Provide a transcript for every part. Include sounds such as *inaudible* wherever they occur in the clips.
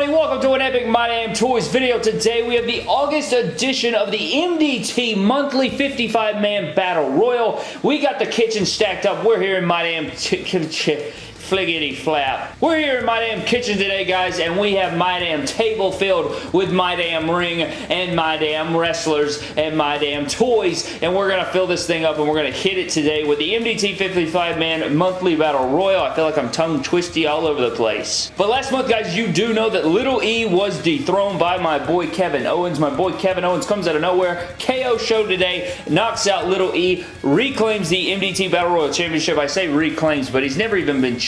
everybody? Welcome to an Epic My Damn Toys video. Today we have the August edition of the MDT Monthly 55-Man Battle Royal. We got the kitchen stacked up. We're here in My Damn *laughs* fliggity flap. We're here in my damn kitchen today, guys, and we have my damn table filled with my damn ring and my damn wrestlers and my damn toys, and we're gonna fill this thing up and we're gonna hit it today with the MDT 55-man monthly battle royal. I feel like I'm tongue twisty all over the place. But last month, guys, you do know that Little E was dethroned by my boy Kevin Owens. My boy Kevin Owens comes out of nowhere. KO show today, knocks out Little E, reclaims the MDT Battle Royal Championship. I say reclaims, but he's never even been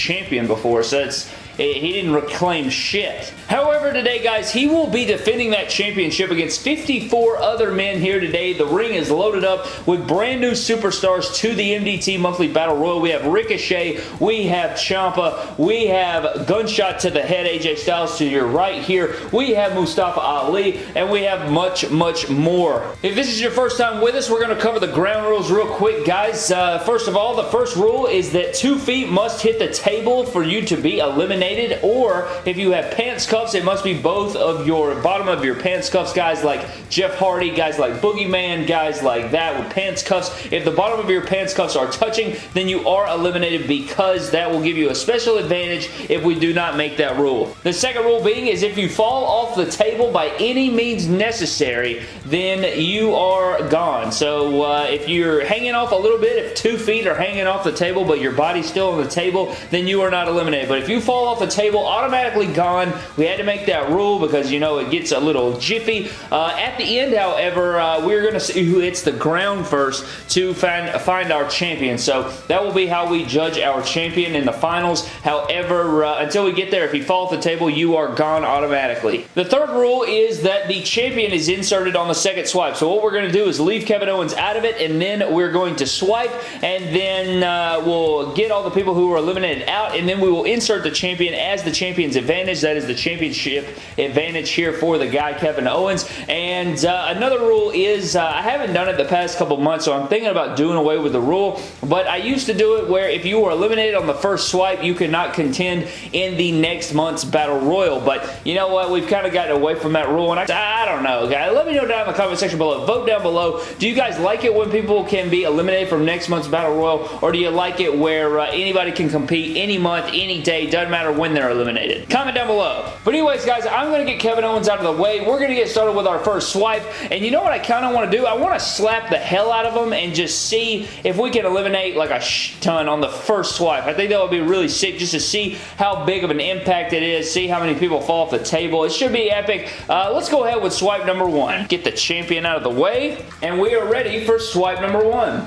before, so it's he didn't reclaim shit. However, today, guys, he will be defending that championship against 54 other men here today. The ring is loaded up with brand new superstars to the MDT Monthly Battle Royal. We have Ricochet, we have Ciampa, we have Gunshot to the head, AJ Styles to your right here. We have Mustafa Ali, and we have much, much more. If this is your first time with us, we're going to cover the ground rules real quick, guys. Uh, first of all, the first rule is that two feet must hit the table for you to be eliminated or if you have pants cuffs, it must be both of your bottom of your pants cuffs, guys like Jeff Hardy, guys like Boogeyman, guys like that with pants cuffs. If the bottom of your pants cuffs are touching, then you are eliminated because that will give you a special advantage if we do not make that rule. The second rule being is if you fall off the table by any means necessary, then you are gone. So uh, if you're hanging off a little bit, if two feet are hanging off the table but your body's still on the table, then you are not eliminated. But if you fall off the table, automatically gone. We had to make that rule because, you know, it gets a little jiffy. Uh, at the end, however, uh, we're going to see who hits the ground first to find, find our champion. So that will be how we judge our champion in the finals. However, uh, until we get there, if you fall off the table, you are gone automatically. The third rule is that the champion is inserted on the second swipe. So what we're going to do is leave Kevin Owens out of it, and then we're going to swipe, and then uh, we'll get all the people who were eliminated out, and then we will insert the champion champion as the champion's advantage. That is the championship advantage here for the guy Kevin Owens. And uh, another rule is, uh, I haven't done it the past couple months, so I'm thinking about doing away with the rule. But I used to do it where if you were eliminated on the first swipe, you could not contend in the next month's Battle Royal. But you know what? We've kind of gotten away from that rule. And I, I don't know, guys. Let me know down in the comment section below. Vote down below. Do you guys like it when people can be eliminated from next month's Battle Royal? Or do you like it where uh, anybody can compete any month, any day, doesn't matter when they're eliminated. Comment down below. But anyways, guys, I'm going to get Kevin Owens out of the way. We're going to get started with our first swipe. And you know what I kind of want to do? I want to slap the hell out of him and just see if we can eliminate like a ton on the first swipe. I think that would be really sick just to see how big of an impact it is, see how many people fall off the table. It should be epic. Uh, let's go ahead with swipe number one. Get the champion out of the way. And we are ready for swipe number one.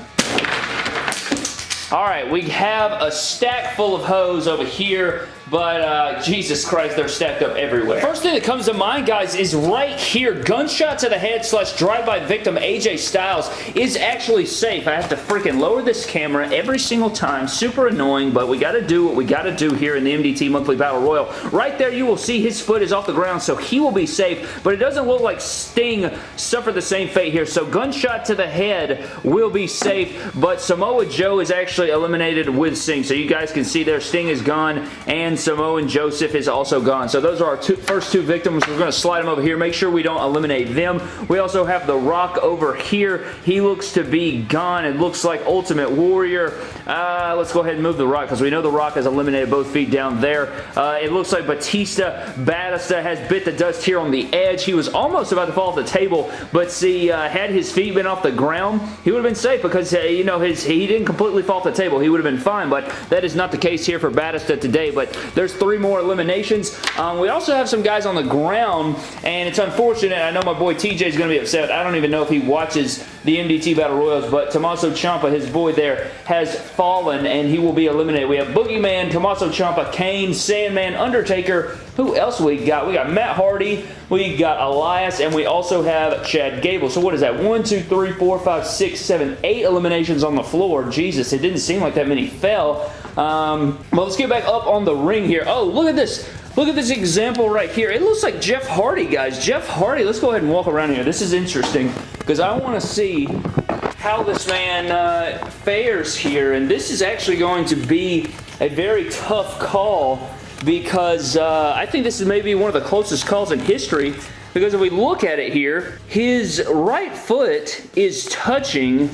All right, we have a stack full of hoes over here but uh, Jesus Christ, they're stacked up everywhere. First thing that comes to mind, guys, is right here. Gunshot to the head slash drive-by victim AJ Styles is actually safe. I have to freaking lower this camera every single time. Super annoying, but we got to do what we got to do here in the MDT Monthly Battle Royal. Right there, you will see his foot is off the ground, so he will be safe, but it doesn't look like Sting suffered the same fate here, so gunshot to the head will be safe, but Samoa Joe is actually eliminated with Sting, so you guys can see there Sting is gone, and Samoa Joseph is also gone. So those are our two, first two victims. We're going to slide them over here. Make sure we don't eliminate them. We also have The Rock over here. He looks to be gone. It looks like Ultimate Warrior. Uh, let's go ahead and move The Rock because we know The Rock has eliminated both feet down there. Uh, it looks like Batista, Batista has bit the dust here on the edge. He was almost about to fall off the table, but see, uh, had his feet been off the ground, he would have been safe because, uh, you know, his he didn't completely fall off the table. He would have been fine, but that is not the case here for Batista today, but there's three more eliminations. Um, we also have some guys on the ground, and it's unfortunate. I know my boy TJ is going to be upset. I don't even know if he watches the MDT Battle Royals, but Tommaso Ciampa, his boy there, has fallen, and he will be eliminated. We have Boogeyman, Tommaso Ciampa, Kane, Sandman, Undertaker. Who else we got? We got Matt Hardy, we got Elias, and we also have Chad Gable. So what is that? One, two, three, four, five, six, seven, eight eliminations on the floor. Jesus, it didn't seem like that many fell. Um, well, let's get back up on the ring here. Oh, look at this. Look at this example right here. It looks like Jeff Hardy, guys. Jeff Hardy. Let's go ahead and walk around here. This is interesting because I want to see how this man uh, fares here. And this is actually going to be a very tough call because uh, I think this is maybe one of the closest calls in history because if we look at it here, his right foot is touching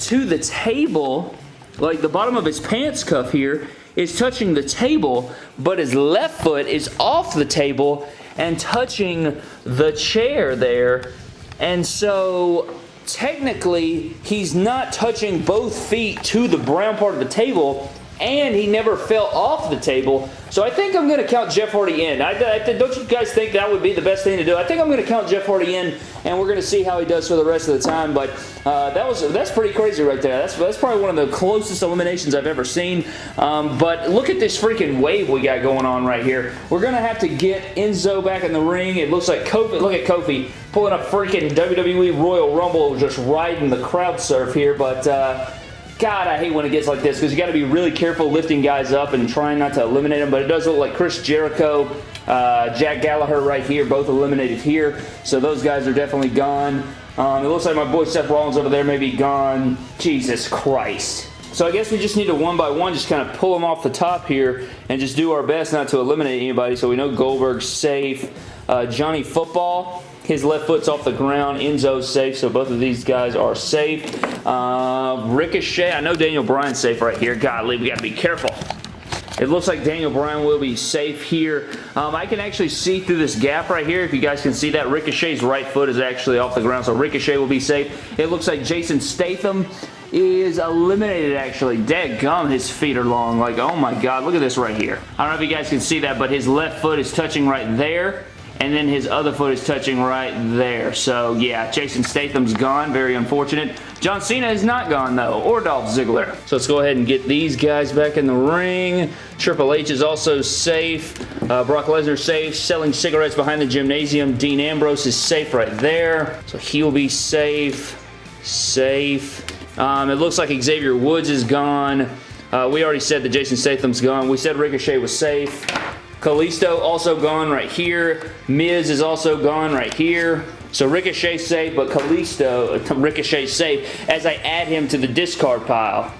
to the table, like the bottom of his pants cuff here is touching the table, but his left foot is off the table and touching the chair there. And so technically he's not touching both feet to the brown part of the table and he never fell off the table. So I think I'm going to count Jeff Hardy in. I, I, don't you guys think that would be the best thing to do? I think I'm going to count Jeff Hardy in, and we're going to see how he does for the rest of the time. But uh, that was that's pretty crazy right there. That's, that's probably one of the closest eliminations I've ever seen. Um, but look at this freaking wave we got going on right here. We're going to have to get Enzo back in the ring. It looks like Kofi. Look at Kofi pulling a freaking WWE Royal Rumble, just riding the crowd surf here. But... Uh, God, I hate when it gets like this because you got to be really careful lifting guys up and trying not to eliminate them. But it does look like Chris Jericho, uh, Jack Gallagher right here, both eliminated here. So those guys are definitely gone. Um, it looks like my boy Seth Rollins over there may be gone. Jesus Christ. So I guess we just need to one by one just kind of pull them off the top here and just do our best not to eliminate anybody. So we know Goldberg's safe. Uh, Johnny Football, his left foot's off the ground. Enzo's safe, so both of these guys are safe. Uh, Ricochet, I know Daniel Bryan's safe right here. Godly, we got to be careful. It looks like Daniel Bryan will be safe here. Um, I can actually see through this gap right here. If you guys can see that, Ricochet's right foot is actually off the ground, so Ricochet will be safe. It looks like Jason Statham is eliminated actually. Dead gum, his feet are long. Like, oh my god, look at this right here. I don't know if you guys can see that, but his left foot is touching right there and then his other foot is touching right there. So yeah, Jason Statham's gone. Very unfortunate. John Cena is not gone though, or Dolph Ziggler. So let's go ahead and get these guys back in the ring. Triple H is also safe. Uh, Brock Lesnar safe. Selling cigarettes behind the gymnasium. Dean Ambrose is safe right there. So he'll be safe. Safe. Um, it looks like Xavier Woods is gone. Uh, we already said that Jason Statham's gone. We said Ricochet was safe. Kalisto also gone right here. Miz is also gone right here. So Ricochet safe, but Kalisto, *laughs* Ricochet safe as I add him to the discard pile.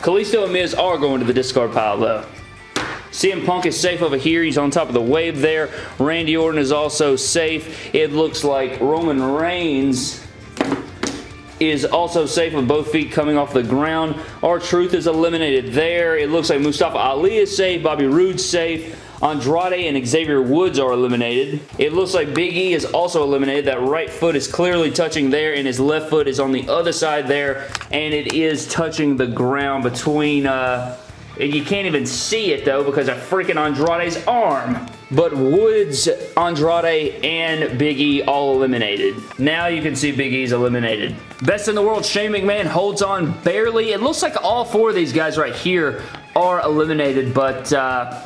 Kalisto and Miz are going to the discard pile though. CM Punk is safe over here. He's on top of the wave there. Randy Orton is also safe. It looks like Roman Reigns is also safe with both feet coming off the ground. R-Truth is eliminated there. It looks like Mustafa Ali is safe. Bobby Roode's safe. Andrade and Xavier Woods are eliminated. It looks like Big E is also eliminated. That right foot is clearly touching there and his left foot is on the other side there and it is touching the ground between... Uh, you can't even see it though because of freaking Andrade's arm. But Woods, Andrade, and Big E all eliminated. Now you can see Big E's eliminated. Best in the world, Shane McMahon holds on barely. It looks like all four of these guys right here are eliminated, but uh,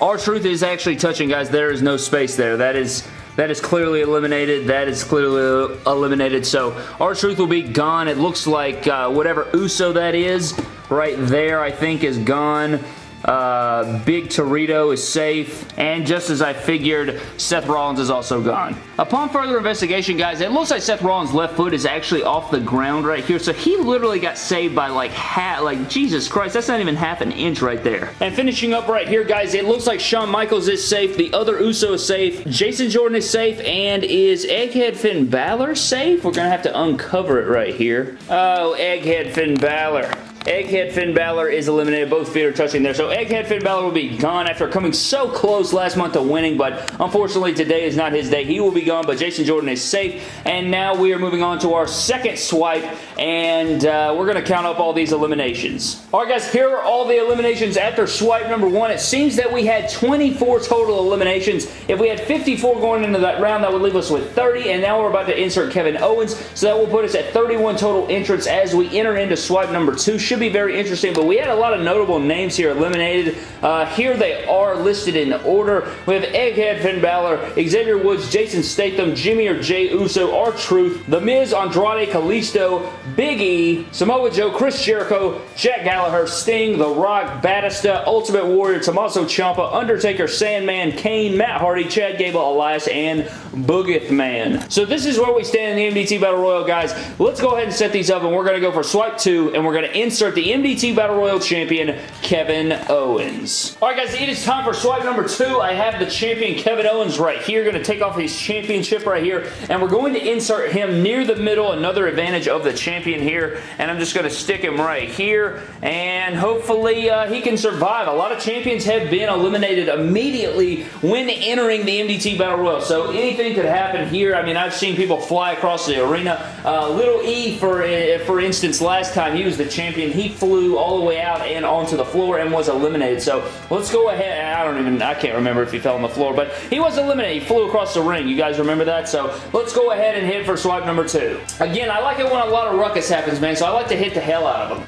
R-Truth is actually touching, guys. There is no space there. That is that is clearly eliminated. That is clearly eliminated. So R-Truth will be gone. It looks like uh, whatever Uso that is right there, I think, is gone. Uh, Big Torito is safe, and just as I figured, Seth Rollins is also gone. Upon further investigation, guys, it looks like Seth Rollins' left foot is actually off the ground right here, so he literally got saved by like half, like Jesus Christ, that's not even half an inch right there. And finishing up right here, guys, it looks like Shawn Michaels is safe, the other Uso is safe, Jason Jordan is safe, and is Egghead Finn Balor safe? We're gonna have to uncover it right here. Oh, Egghead Finn Balor. Egghead Finn Balor is eliminated. Both feet are touching there. So Egghead Finn Balor will be gone after coming so close last month to winning, but unfortunately today is not his day. He will be gone, but Jason Jordan is safe. And now we are moving on to our second swipe, and uh, we're going to count up all these eliminations. All right, guys, here are all the eliminations after swipe number one. It seems that we had 24 total eliminations. If we had 54 going into that round, that would leave us with 30, and now we're about to insert Kevin Owens, so that will put us at 31 total entrants as we enter into swipe number two should be very interesting, but we had a lot of notable names here eliminated. Uh, here they are listed in order. We have Egghead Finn Balor, Xavier Woods, Jason Statham, Jimmy or Jay Uso, R-Truth, The Miz, Andrade, Kalisto, Big E, Samoa Joe, Chris Jericho, Jack Gallagher, Sting, The Rock, Batista, Ultimate Warrior, Tommaso Ciampa, Undertaker, Sandman, Kane, Matt Hardy, Chad Gable, Elias, and Boogeth Man. So this is where we stand in the MDT Battle Royal, guys. Let's go ahead and set these up, and we're going to go for swipe two, and we're going to insert the MDT Battle Royal champion, Kevin Owens. All right, guys, it is time for swipe number two. I have the champion, Kevin Owens, right here. Going to take off his championship right here, and we're going to insert him near the middle, another advantage of the champion here, and I'm just going to stick him right here, and hopefully uh, he can survive. A lot of champions have been eliminated immediately when entering the MDT Battle Royal, so anything could happen here. I mean, I've seen people fly across the arena. Uh, Little E, for, uh, for instance, last time he was the champion, he flew all the way out and onto the floor and was eliminated, so let's go ahead. I don't even, I can't remember if he fell on the floor, but he was eliminated. He flew across the ring. You guys remember that? So let's go ahead and hit for swipe number two. Again, I like it when a lot of ruckus happens, man, so I like to hit the hell out of them.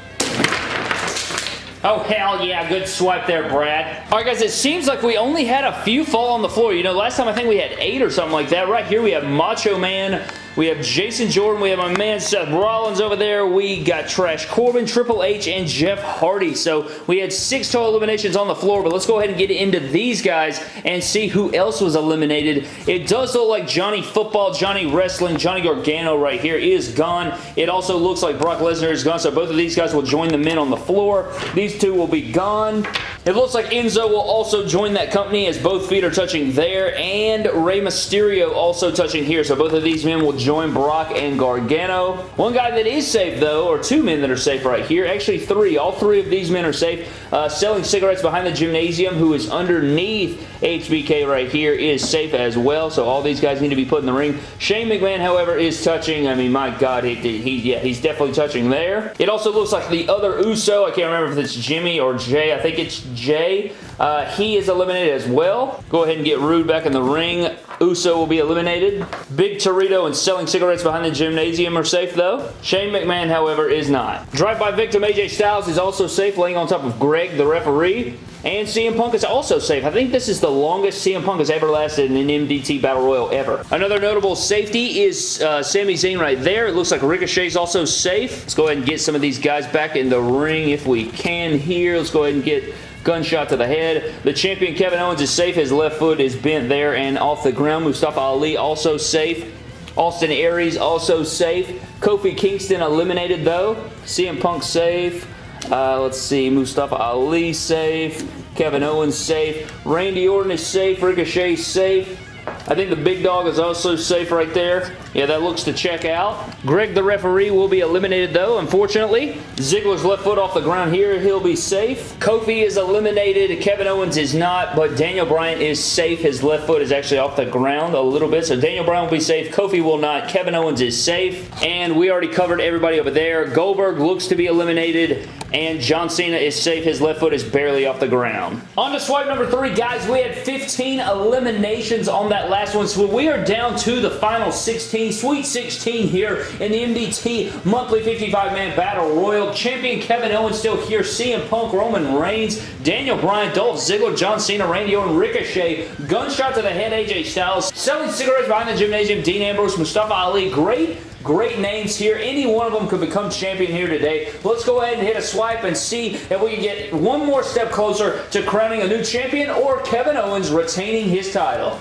Oh, hell yeah. Good swipe there, Brad. All right, guys, it seems like we only had a few fall on the floor. You know, last time I think we had eight or something like that. Right here, we have Macho Man, we have Jason Jordan. We have my man Seth Rollins over there. We got Trash Corbin, Triple H, and Jeff Hardy. So we had six total eliminations on the floor, but let's go ahead and get into these guys and see who else was eliminated. It does look like Johnny Football, Johnny Wrestling, Johnny Gargano right here is gone. It also looks like Brock Lesnar is gone, so both of these guys will join the men on the floor. These two will be gone. It looks like Enzo will also join that company as both feet are touching there, and Rey Mysterio also touching here, so both of these men will join Brock and Gargano. One guy that is safe, though, or two men that are safe right here. Actually, three. All three of these men are safe. Uh, selling cigarettes behind the gymnasium, who is underneath HBK right here, is safe as well, so all these guys need to be put in the ring. Shane McMahon, however, is touching. I mean, my God, he, he yeah, he's definitely touching there. It also looks like the other Uso, I can't remember if it's Jimmy or Jay. I think it's Jay. Uh, he is eliminated as well. Go ahead and get Roode back in the ring. Uso will be eliminated. Big Torito and selling cigarettes behind the gymnasium are safe though. Shane McMahon, however, is not. Drive-by victim AJ Styles is also safe laying on top of Greg, the referee. And CM Punk is also safe. I think this is the longest CM Punk has ever lasted in an MDT Battle Royal ever. Another notable safety is uh, Sami Zayn right there. It looks like Ricochet is also safe. Let's go ahead and get some of these guys back in the ring if we can here. Let's go ahead and get gunshot to the head. The champion Kevin Owens is safe. His left foot is bent there and off the ground. Mustafa Ali also safe. Austin Aries also safe. Kofi Kingston eliminated though. CM Punk safe. Uh, let's see. Mustafa Ali safe. Kevin Owens safe. Randy Orton is safe. Ricochet safe. I think the big dog is also safe right there. Yeah, that looks to check out. Greg, the referee, will be eliminated, though, unfortunately. Ziggler's left foot off the ground here. He'll be safe. Kofi is eliminated. Kevin Owens is not, but Daniel Bryan is safe. His left foot is actually off the ground a little bit, so Daniel Bryan will be safe. Kofi will not. Kevin Owens is safe, and we already covered everybody over there. Goldberg looks to be eliminated, and John Cena is safe. His left foot is barely off the ground. On to swipe number three, guys. We had 15 eliminations on that last one, so we are down to the final 16 Sweet 16 here in the MDT Monthly 55-Man Battle Royal. Champion Kevin Owens still here. CM Punk, Roman Reigns, Daniel Bryan, Dolph Ziggler, John Cena, Randy Orton, Ricochet, Gunshot to the head, AJ Styles, selling cigarettes behind the gymnasium, Dean Ambrose, Mustafa Ali. Great Great names here. Any one of them could become champion here today. Let's go ahead and hit a swipe and see if we can get one more step closer to crowning a new champion or Kevin Owens retaining his title.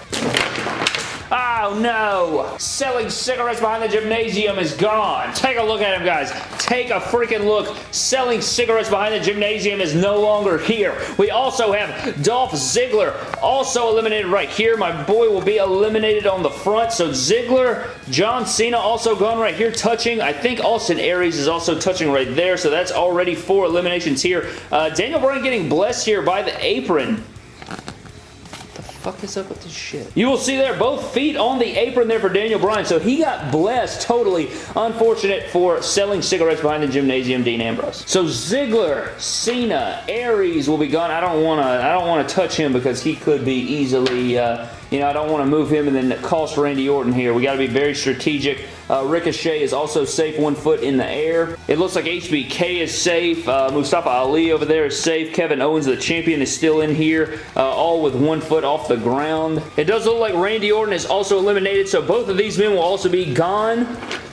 Oh no! Selling cigarettes behind the gymnasium is gone. Take a look at him, guys. Take a freaking look. Selling cigarettes behind the gymnasium is no longer here. We also have Dolph Ziggler also eliminated right here. My boy will be eliminated on the front. So Ziggler, John Cena also gone right here touching. I think Austin Aries is also touching right there. So that's already four eliminations here. Uh, Daniel Bryan getting blessed here by the apron fuck is up with this shit? You will see there both feet on the apron there for Daniel Bryan. So he got blessed totally. Unfortunate for selling cigarettes behind the gymnasium, Dean Ambrose. So Ziggler, Cena, Aries will be gone. I don't want to I don't want to touch him because he could be easily uh, you know, I don't want to move him and then cost Randy Orton here. We got to be very strategic. Uh, Ricochet is also safe, one foot in the air. It looks like HBK is safe. Uh, Mustafa Ali over there is safe. Kevin Owens, the champion, is still in here, uh, all with one foot off the ground. It does look like Randy Orton is also eliminated, so both of these men will also be gone.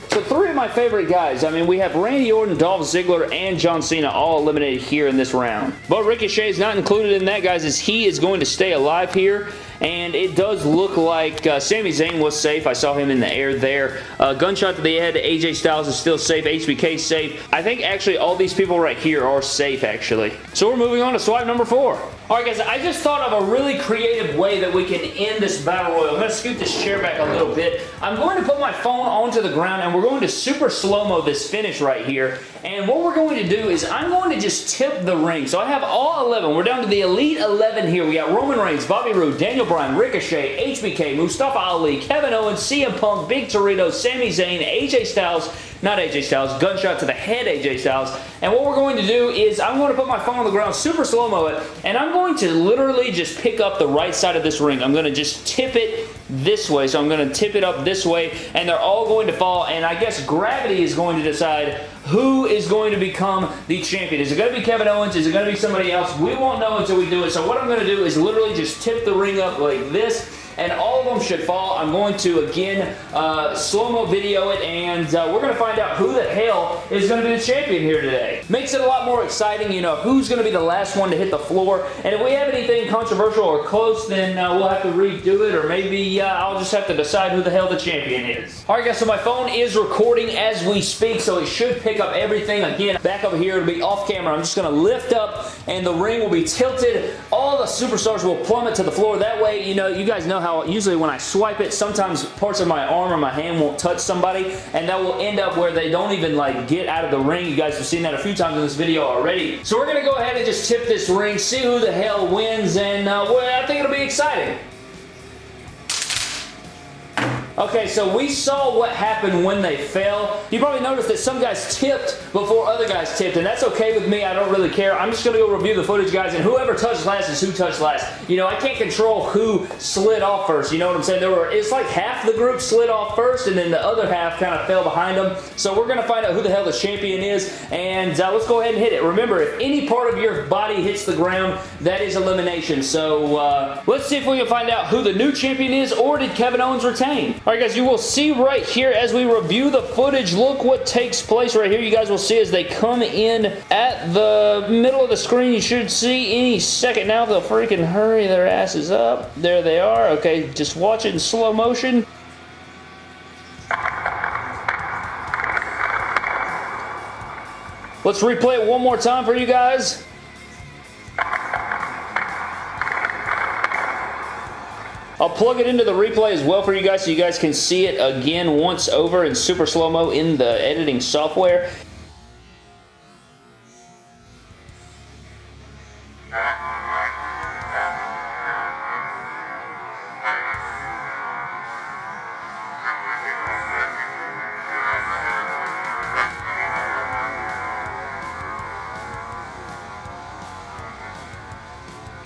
So three of my favorite guys. I mean, we have Randy Orton, Dolph Ziggler, and John Cena all eliminated here in this round. But Ricochet is not included in that, guys, as he is going to stay alive here and it does look like uh, Sami Zayn was safe. I saw him in the air there. Uh, gunshot to the head. AJ Styles is still safe. HBK safe. I think actually all these people right here are safe, actually. So we're moving on to swipe number four. Alright guys, I just thought of a really creative way that we can end this Battle Royal. I'm going to scoot this chair back a little bit. I'm going to put my phone onto the ground and we're going to super slow-mo this finish right here. And what we're going to do is I'm going to just tip the ring. So I have all 11. We're down to the Elite 11 here. We got Roman Reigns, Bobby Roode, Daniel Bryan, Ricochet, HBK, Mustafa Ali, Kevin Owens, CM Punk, Big Torito, Sami Zayn, AJ Styles, not AJ Styles, gunshot to the head AJ Styles. And what we're going to do is I'm going to put my phone on the ground, super slow-mo it, and I'm going to literally just pick up the right side of this ring. I'm going to just tip it this way. So I'm going to tip it up this way, and they're all going to fall, and I guess gravity is going to decide who is going to become the champion. Is it going to be Kevin Owens? Is it going to be somebody else? We won't know until we do it. So what I'm going to do is literally just tip the ring up like this, and all of them should fall. I'm going to, again, uh, slow-mo video it, and uh, we're going to find out who the hell is going to be the champion here today. Makes it a lot more exciting, you know, who's going to be the last one to hit the floor, and if we have anything controversial or close, then uh, we'll have to redo it, or maybe uh, I'll just have to decide who the hell the champion is. Alright guys, so my phone is recording as we speak, so it should pick up everything. Again, back over here, it'll be off camera. I'm just going to lift up, and the ring will be tilted. All the superstars will plummet to the floor. That way, you know, you guys know how how usually when I swipe it, sometimes parts of my arm or my hand won't touch somebody, and that will end up where they don't even like get out of the ring. You guys have seen that a few times in this video already. So we're going to go ahead and just tip this ring, see who the hell wins, and uh, well, I think it'll be exciting. Okay, so we saw what happened when they fell. You probably noticed that some guys tipped before other guys tipped, and that's okay with me. I don't really care. I'm just going to go review the footage, guys, and whoever touched last is who touched last. You know, I can't control who slid off first. You know what I'm saying? There were, it's like half the group slid off first, and then the other half kind of fell behind them. So we're going to find out who the hell the champion is, and uh, let's go ahead and hit it. Remember, if any part of your body hits the ground, that is elimination. So uh, let's see if we can find out who the new champion is, or did Kevin Owens retain? Alright guys, you will see right here as we review the footage, look what takes place right here. You guys will see as they come in at the middle of the screen. You should see any second now. They'll freaking hurry their asses up. There they are. Okay, just watch it in slow motion. Let's replay it one more time for you guys. I'll plug it into the replay as well for you guys so you guys can see it again once over in super slow-mo in the editing software.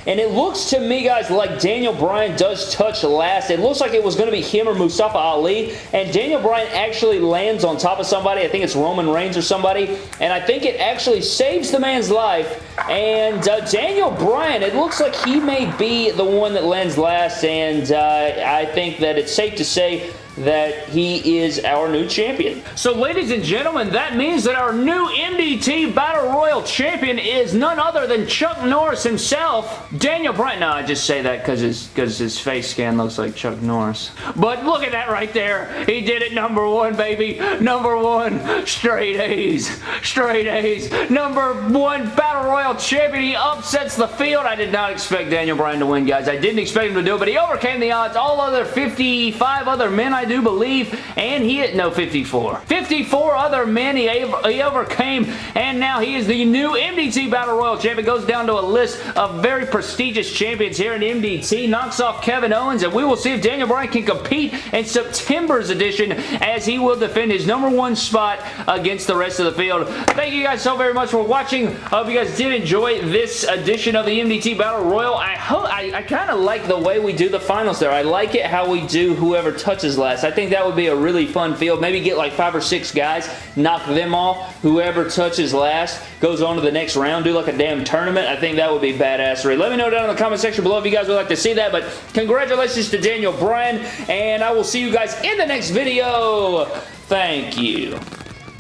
And it looks to me, guys, like Daniel Bryan does touch last. It looks like it was going to be him or Mustafa Ali. And Daniel Bryan actually lands on top of somebody. I think it's Roman Reigns or somebody. And I think it actually saves the man's life. And uh, Daniel Bryan, it looks like he may be the one that lands last. And uh, I think that it's safe to say that he is our new champion. So ladies and gentlemen, that means that our new MDT Battle Royal champion is none other than Chuck Norris himself. Daniel Bryan. No, I just say that because his, cause his face scan looks like Chuck Norris. But look at that right there. He did it number one, baby. Number one. Straight A's. Straight A's. Number one Battle Royal champion. He upsets the field. I did not expect Daniel Bryan to win, guys. I didn't expect him to do it, but he overcame the odds. All other 55 other men I I do believe, and he hit no 54. 54 other men he, he overcame, and now he is the new MDT Battle Royal champion. Goes down to a list of very prestigious champions here in MDT. Knocks off Kevin Owens, and we will see if Daniel Bryan can compete in September's edition as he will defend his number one spot against the rest of the field. Thank you guys so very much for watching. I hope you guys did enjoy this edition of the MDT Battle Royal. I hope I, I kind of like the way we do the finals there. I like it how we do whoever touches last. I think that would be a really fun field. Maybe get like five or six guys, knock them off. Whoever touches last goes on to the next round. Do like a damn tournament. I think that would be badassery. Let me know down in the comment section below if you guys would like to see that. But congratulations to Daniel Bryan. And I will see you guys in the next video. Thank you.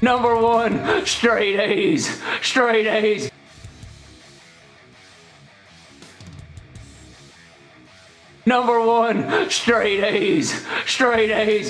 Number one, straight A's. Straight A's. Number one, straight A's. Straight A's.